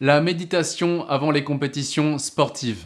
La méditation avant les compétitions sportives.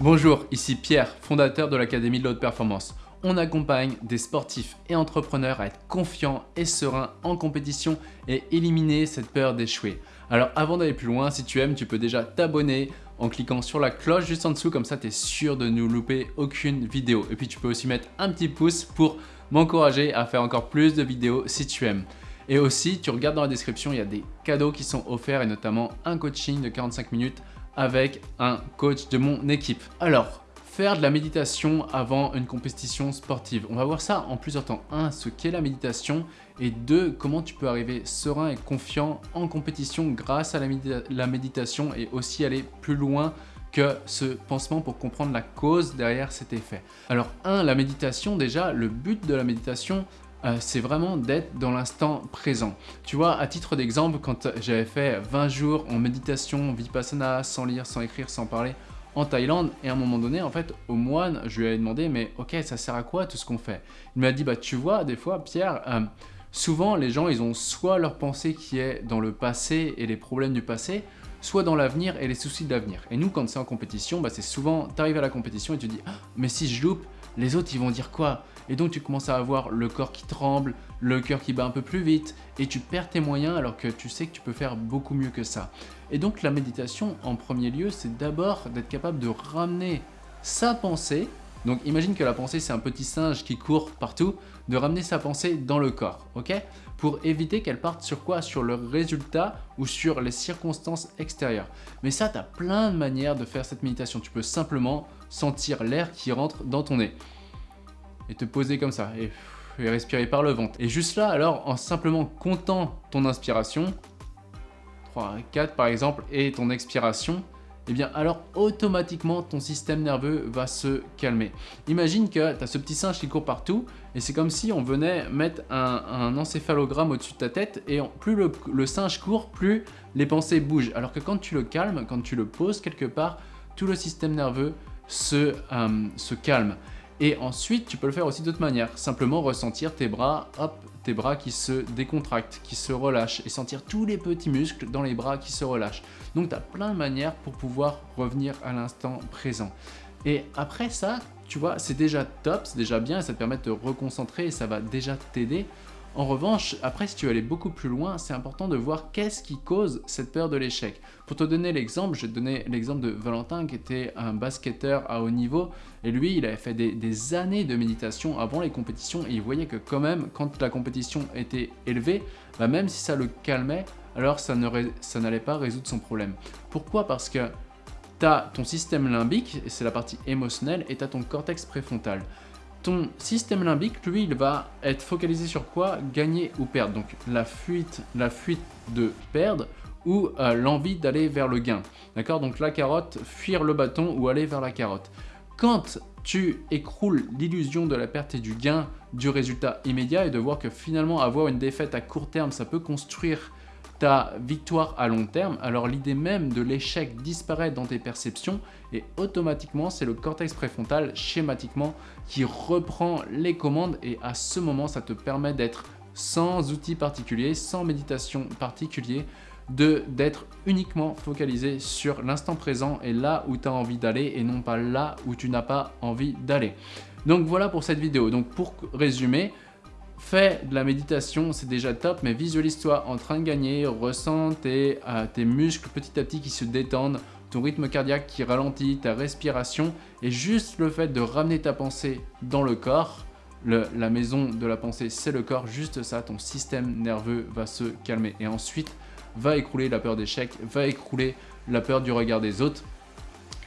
Bonjour, ici Pierre, fondateur de l'Académie de l'Haute Performance. On accompagne des sportifs et entrepreneurs à être confiants et sereins en compétition et éliminer cette peur d'échouer. Alors avant d'aller plus loin, si tu aimes, tu peux déjà t'abonner en cliquant sur la cloche juste en dessous, comme ça tu es sûr de ne louper aucune vidéo. Et puis tu peux aussi mettre un petit pouce pour m'encourager à faire encore plus de vidéos si tu aimes. Et aussi, tu regardes dans la description, il y a des cadeaux qui sont offerts et notamment un coaching de 45 minutes avec un coach de mon équipe. Alors, faire de la méditation avant une compétition sportive. On va voir ça en plusieurs temps. Un, ce qu'est la méditation et deux, comment tu peux arriver serein et confiant en compétition grâce à la, méditation et aussi aller plus loin que ce pansement pour comprendre la cause derrière cet effet. Alors un, la méditation déjà, le but de la méditation, euh, c'est vraiment d'être dans l'instant présent. Tu vois, à titre d'exemple, quand j'avais fait 20 jours en méditation, vipassana, sans lire, sans écrire, sans parler, en Thaïlande, et à un moment donné, en fait, au moine, je lui ai demandé, mais ok, ça sert à quoi tout ce qu'on fait? Il m'a dit, bah tu vois, des fois, Pierre, euh, souvent les gens, ils ont soit leur pensée qui est dans le passé et les problèmes du passé, soit dans l'avenir et les soucis de l'avenir. Et nous, quand c'est en compétition, bah, c'est souvent, tu arrives à la compétition et tu dis, ah, mais si je loupe, les autres, ils vont dire quoi? Et donc, tu commences à avoir le corps qui tremble, le cœur qui bat un peu plus vite, et tu perds tes moyens alors que tu sais que tu peux faire beaucoup mieux que ça. Et donc, la méditation, en premier lieu, c'est d'abord d'être capable de ramener sa pensée donc imagine que la pensée c'est un petit singe qui court partout, de ramener sa pensée dans le corps, ok? Pour éviter qu'elle parte sur quoi? Sur le résultat ou sur les circonstances extérieures. Mais ça, tu as plein de manières de faire cette méditation. Tu peux simplement sentir l'air qui rentre dans ton nez et te poser comme ça et, et respirer par le ventre. Et juste là, alors, en simplement comptant ton inspiration, 3, 4 par exemple, et ton expiration, eh bien alors automatiquement ton système nerveux va se calmer. Imagine que tu as ce petit singe qui court partout et c'est comme si on venait mettre un, encéphalogramme au-dessus de ta tête et plus le, singe court, plus les pensées bougent. Alors que quand tu le calmes, quand tu le poses quelque part, tout le système nerveux se, euh, calme. Et ensuite, tu peux le faire aussi d'autres manières. Simplement ressentir tes bras, hop, bras qui se décontractent, qui se relâchent et sentir tous les petits muscles dans les bras qui se relâchent. Donc, tu as plein de manières pour pouvoir revenir à l'instant présent. Et après ça, tu vois, c'est déjà top, c'est déjà bien ça te permet de te reconcentrer et ça va déjà t'aider en revanche, après, si tu veux aller beaucoup plus loin, c'est important de voir qu'est-ce qui cause cette peur de l'échec. Pour te donner l'exemple, je vais te donner l'exemple de Valentin qui était un basketteur à haut niveau et lui, il avait fait des, années de méditation avant les compétitions et il voyait que quand même, quand la compétition était élevée, bah même si ça le calmait, alors ça n'allait pas résoudre son problème. Pourquoi? Parce que tu as ton système limbique, c'est la partie émotionnelle, et tu as ton cortex préfrontal ton système limbique, lui, il va être focalisé sur quoi? Gagner ou perdre. Donc la fuite, la fuite de perdre ou euh, l'envie d'aller vers le gain. D'accord? Donc la carotte, fuir le bâton ou aller vers la carotte. Quand tu écroules l'illusion de la perte et du gain du résultat immédiat et de voir que finalement avoir une défaite à court terme, ça peut construire ta victoire à long terme, alors l'idée même de l'échec disparaît dans tes perceptions et automatiquement c'est le cortex préfrontal schématiquement qui reprend les commandes et à ce moment ça te permet d'être sans outils particuliers, sans méditation particulier, d'être uniquement focalisé sur l'instant présent et là où tu as envie d'aller et non pas là où tu n'as pas envie d'aller. Donc voilà pour cette vidéo. Donc pour résumer, Fais de la méditation, c'est déjà top, mais visualise-toi en train de gagner, ressens tes, euh, tes muscles petit à petit qui se détendent, ton rythme cardiaque qui ralentit, ta respiration, et juste le fait de ramener ta pensée dans le corps, la maison de la pensée c'est le corps, juste ça, ton système nerveux va se calmer. Et ensuite, va écrouler la peur d'échec, va écrouler la peur du regard des autres,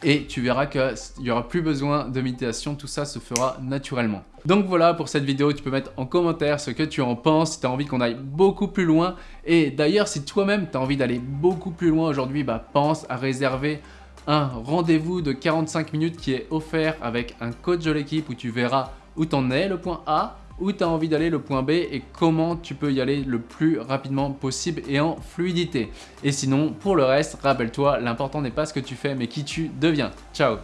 et tu verras qu'il n'y aura plus besoin de méditation, tout ça se fera naturellement. Donc voilà pour cette vidéo, tu peux mettre en commentaire ce que tu en penses, si tu as envie qu'on aille beaucoup plus loin. Et d'ailleurs, si toi-même tu as envie d'aller beaucoup plus loin aujourd'hui, bah pense à réserver un rendez-vous de 45 minutes qui est offert avec un coach de l'équipe où tu verras où tu en es, le point A, où tu as envie d'aller, le point B et comment tu peux y aller le plus rapidement possible et en fluidité. Et sinon, pour le reste, rappelle-toi, l'important n'est pas ce que tu fais mais qui tu deviens. Ciao